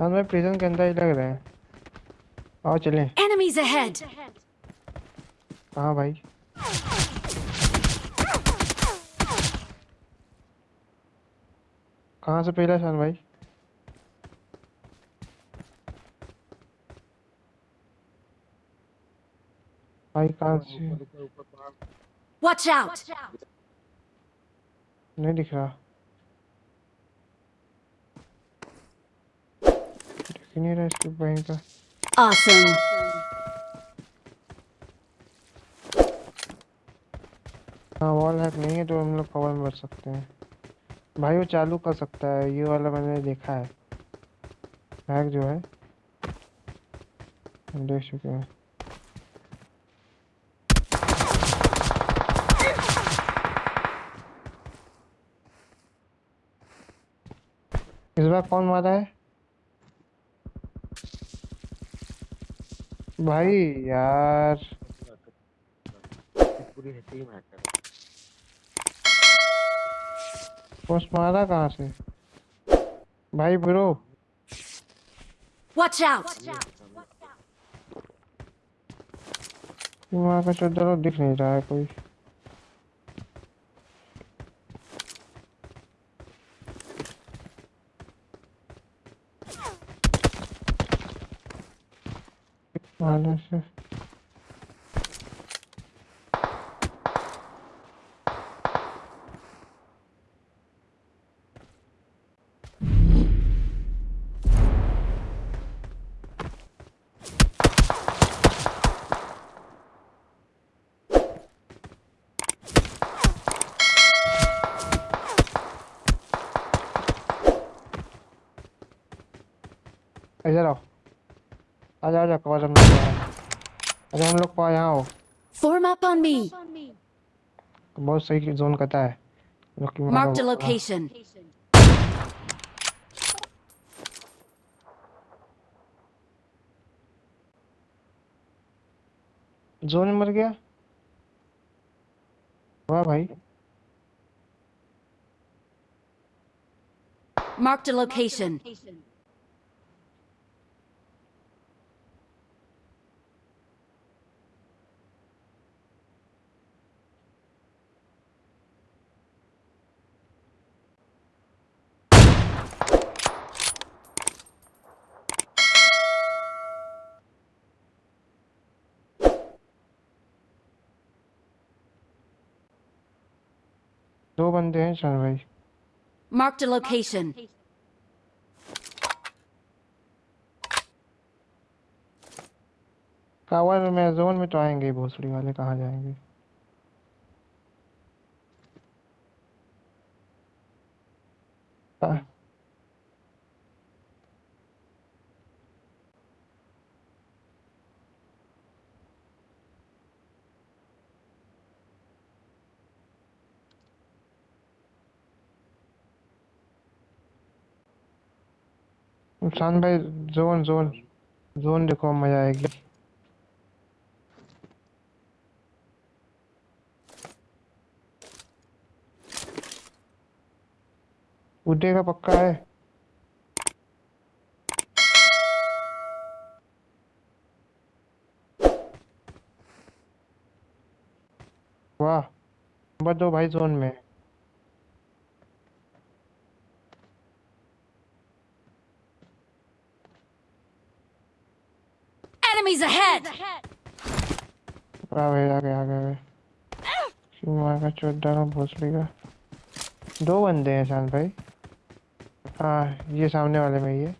शान भाई प्रिजन के अंदर ही लग रहे हैं। आओ चलें। Enemies ahead! कहाँ भाई। कहाँ से पहला शान भाई? भाई कहाँ से? Watch out! नहीं दिख रहा दिख ही नहीं रहा इसके बहन का Awesome! हाँ वॉल हैक नहीं है तो हम लोग कवर में बच सकते हैं। भाई वो चालू कर सकता है। ये वाला मैंने देखा है। हैक जो है। देख चुके हैं। इस बार कौन मारा है? भाई यार। पूरी टीम हैकर पोस्ट मारा कहाँ से? भाई ब्रो। वॉच आउट वहाँ का चौधर दिख नहीं रहा है कोई। मारने से इधर आओ आजा आजा कवर हम लोग अरे हम लोग को यहाँ आओ Form up on me! बहुत सही जोन कहता है लोग की Marked a मारो। जोन में मर गया वाह भाई Marked a location. दो बंदे हैं चल भाई। मार्क द लोकेशन कावर में जोन में तो आएँगे भोसड़ी वाले कहाँ जाएँगे? आ, शान भाई, जोन जोन जोन देखो, मज़ा आएगी। उड़ेगा पक्का है। वाह, नंबर दो भाई जोन में। Enemies ahead! वाह भाई आ गए आ गए आ गए शिवा का चौदह भोसड़ी का दो बंदे हैं शान भाई। हाँ ये सामने वाले में ही है।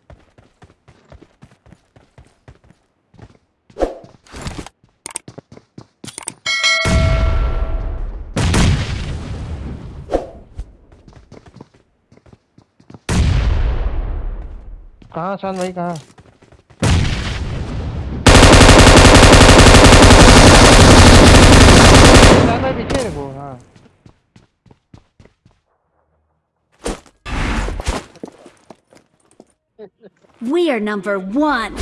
कहाँ शान भाई, कहाँ? We are number one!